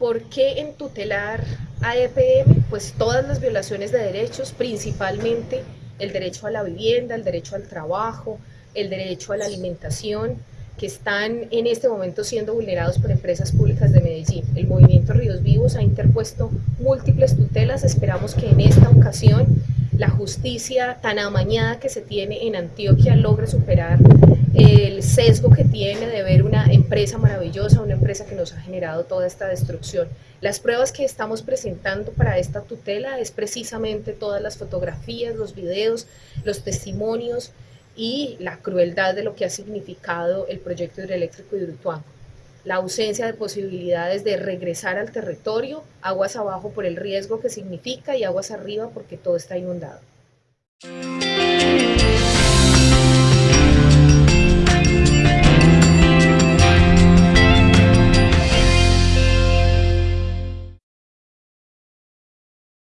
¿Por qué en tutelar a EPM? Pues todas las violaciones de derechos, principalmente el derecho a la vivienda, el derecho al trabajo, el derecho a la alimentación, que están en este momento siendo vulnerados por empresas públicas de Medellín. El movimiento Ríos Vivos ha interpuesto múltiples tutelas, esperamos que en esta ocasión la justicia tan amañada que se tiene en Antioquia logre superar el sesgo que tiene de empresa maravillosa, una empresa que nos ha generado toda esta destrucción. Las pruebas que estamos presentando para esta tutela es precisamente todas las fotografías, los videos, los testimonios y la crueldad de lo que ha significado el proyecto hidroeléctrico de Hidroituango. La ausencia de posibilidades de regresar al territorio, aguas abajo por el riesgo que significa y aguas arriba porque todo está inundado.